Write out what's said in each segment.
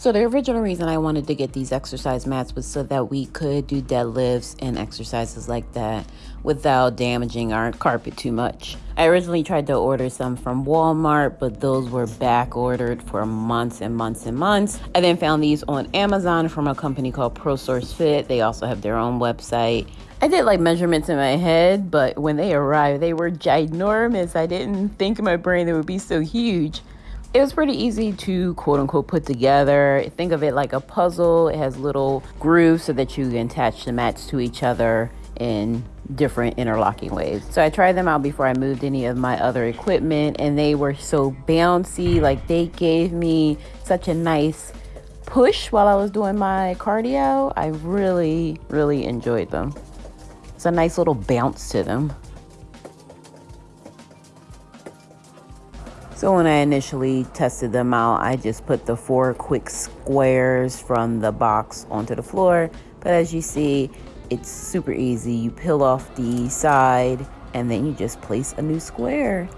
So the original reason I wanted to get these exercise mats was so that we could do deadlifts and exercises like that without damaging our carpet too much. I originally tried to order some from Walmart, but those were back ordered for months and months and months. I then found these on Amazon from a company called ProSource Fit. They also have their own website. I did like measurements in my head, but when they arrived, they were ginormous. I didn't think in my brain they would be so huge it was pretty easy to quote unquote put together. Think of it like a puzzle. It has little grooves so that you can attach the mats to each other in different interlocking ways. So I tried them out before I moved any of my other equipment and they were so bouncy. Like they gave me such a nice push while I was doing my cardio. I really, really enjoyed them. It's a nice little bounce to them. So when I initially tested them out, I just put the four quick squares from the box onto the floor. But as you see, it's super easy. You peel off the side and then you just place a new square.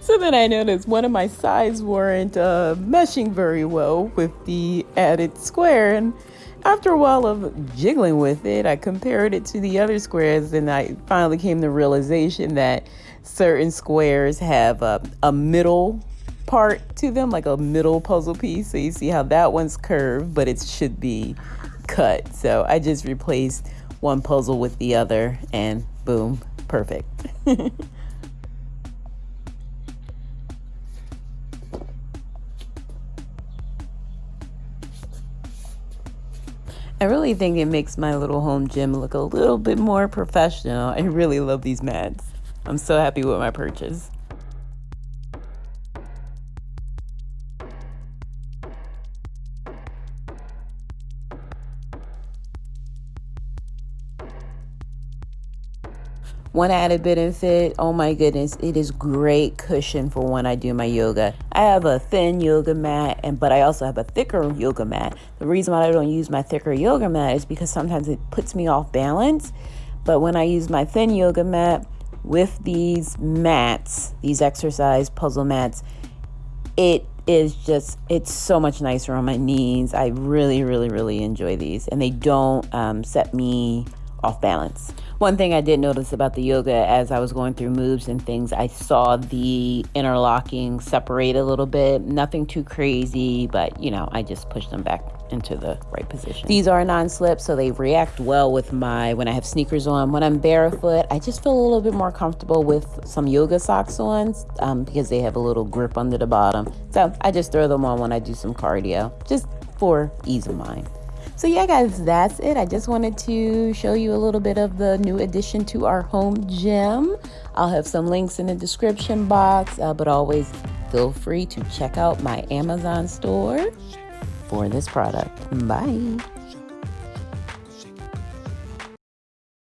So then I noticed one of my sides weren't uh, meshing very well with the added square. And after a while of jiggling with it, I compared it to the other squares and I finally came to realization that certain squares have a, a middle part to them, like a middle puzzle piece. So you see how that one's curved, but it should be cut. So I just replaced one puzzle with the other and boom, perfect. I really think it makes my little home gym look a little bit more professional. I really love these mats. I'm so happy with my purchase. One added benefit, oh my goodness, it is great cushion for when I do my yoga. I have a thin yoga mat, and but I also have a thicker yoga mat. The reason why I don't use my thicker yoga mat is because sometimes it puts me off balance. But when I use my thin yoga mat with these mats, these exercise puzzle mats, it is just it's so much nicer on my knees. I really, really, really enjoy these, and they don't um, set me off balance. One thing I did notice about the yoga as I was going through moves and things, I saw the interlocking separate a little bit. Nothing too crazy, but you know, I just pushed them back into the right position. These are non-slip, so they react well with my when I have sneakers on. When I'm barefoot, I just feel a little bit more comfortable with some yoga socks on um, because they have a little grip under the bottom. So I just throw them on when I do some cardio, just for ease of mind. So yeah, guys, that's it. I just wanted to show you a little bit of the new addition to our home gym. I'll have some links in the description box, uh, but always feel free to check out my Amazon store for this product. Bye.